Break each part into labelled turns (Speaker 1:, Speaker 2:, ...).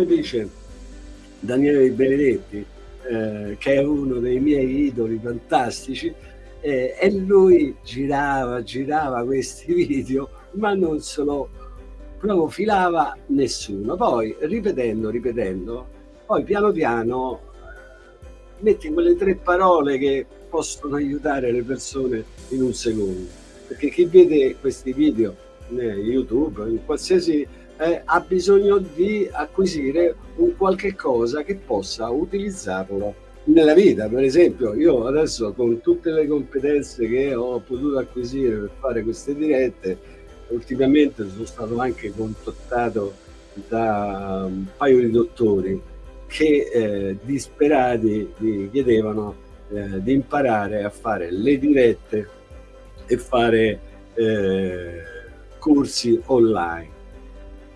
Speaker 1: invece Daniele Benedetti, eh, che è uno dei miei idoli fantastici, eh, e lui girava, girava questi video, ma non se lo proprio filava nessuno. Poi ripetendo, ripetendo, poi piano piano eh, metti quelle tre parole che possono aiutare le persone in un secondo. Perché chi vede questi video in YouTube, in qualsiasi eh, ha bisogno di acquisire un qualche cosa che possa utilizzarlo nella vita. Per esempio, io adesso con tutte le competenze che ho potuto acquisire per fare queste dirette, ultimamente sono stato anche contattato da un paio di dottori che eh, disperati mi chiedevano eh, di imparare a fare le dirette e fare eh, corsi online.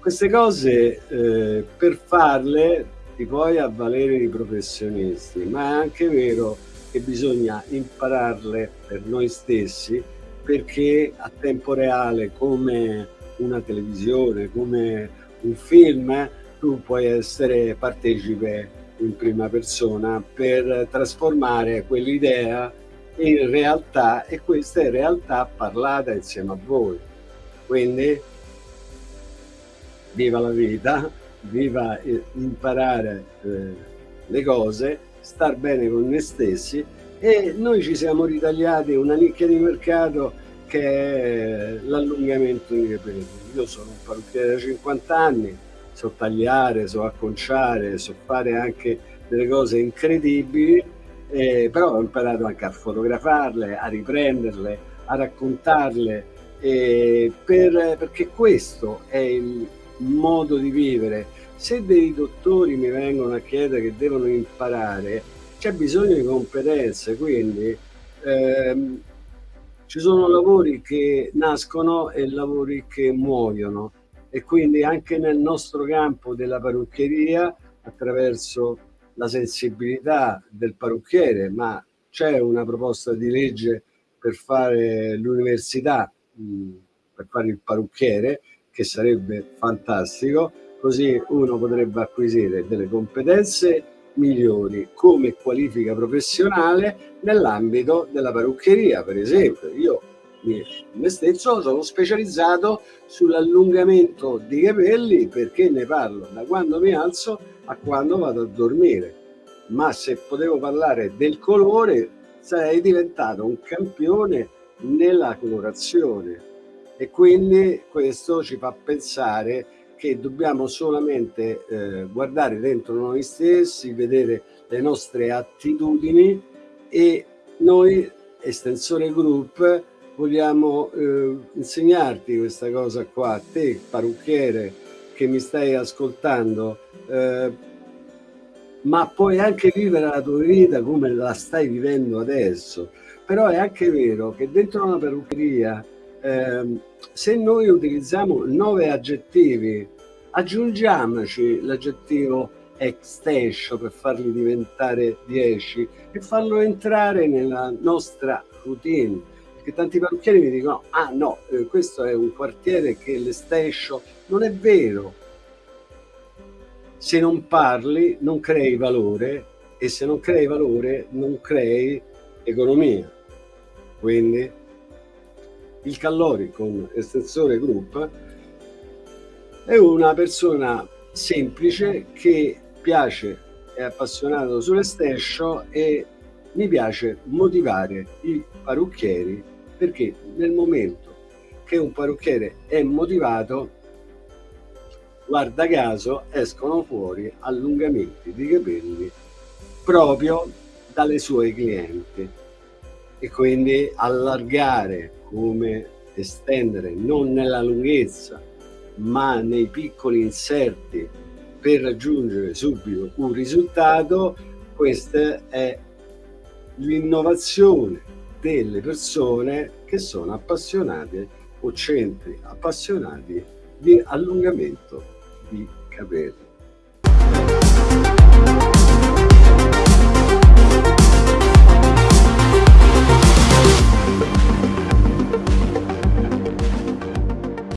Speaker 1: Queste cose eh, per farle ti puoi avvalere di professionisti, ma è anche vero che bisogna impararle per noi stessi perché a tempo reale come una televisione, come un film, tu puoi essere partecipe in prima persona per trasformare quell'idea in realtà e questa è realtà parlata insieme a voi. Quindi viva la vita, viva imparare eh, le cose, star bene con noi stessi e noi ci siamo ritagliati una nicchia di mercato che è l'allungamento dei capelli. Io sono un parrucchiere da 50 anni, so tagliare, so acconciare, so fare anche delle cose incredibili, eh, però ho imparato anche a fotografarle, a riprenderle, a raccontarle, eh, per, perché questo è il, modo di vivere. Se dei dottori mi vengono a chiedere che devono imparare, c'è bisogno di competenze, quindi ehm, ci sono lavori che nascono e lavori che muoiono e quindi anche nel nostro campo della parrucchieria attraverso la sensibilità del parrucchiere, ma c'è una proposta di legge per fare l'università, per fare il parrucchiere, che sarebbe fantastico, così uno potrebbe acquisire delle competenze migliori come qualifica professionale nell'ambito della parruccheria, per esempio. Io me stesso sono specializzato sull'allungamento di capelli perché ne parlo da quando mi alzo a quando vado a dormire. Ma se potevo parlare del colore sarei diventato un campione nella colorazione e quindi questo ci fa pensare che dobbiamo solamente eh, guardare dentro noi stessi, vedere le nostre attitudini e noi, Estensore Group, vogliamo eh, insegnarti questa cosa qua, a te parrucchiere che mi stai ascoltando, eh, ma puoi anche vivere la tua vita come la stai vivendo adesso. Però è anche vero che dentro una parruccheria eh, se noi utilizziamo nove aggettivi, aggiungiamoci l'aggettivo extension per farli diventare 10 e farlo entrare nella nostra routine. Perché tanti parrucchieri mi dicono, ah no, eh, questo è un quartiere che l'extension non è vero. Se non parli non crei valore e se non crei valore non crei economia. Quindi il Callori con estensore group è una persona semplice che piace, è appassionato sull'estensio e mi piace motivare i parrucchieri perché nel momento che un parrucchiere è motivato guarda caso escono fuori allungamenti di capelli proprio dalle sue clienti e quindi allargare come estendere non nella lunghezza ma nei piccoli inserti per raggiungere subito un risultato questa è l'innovazione delle persone che sono appassionate o centri appassionati di allungamento di capelli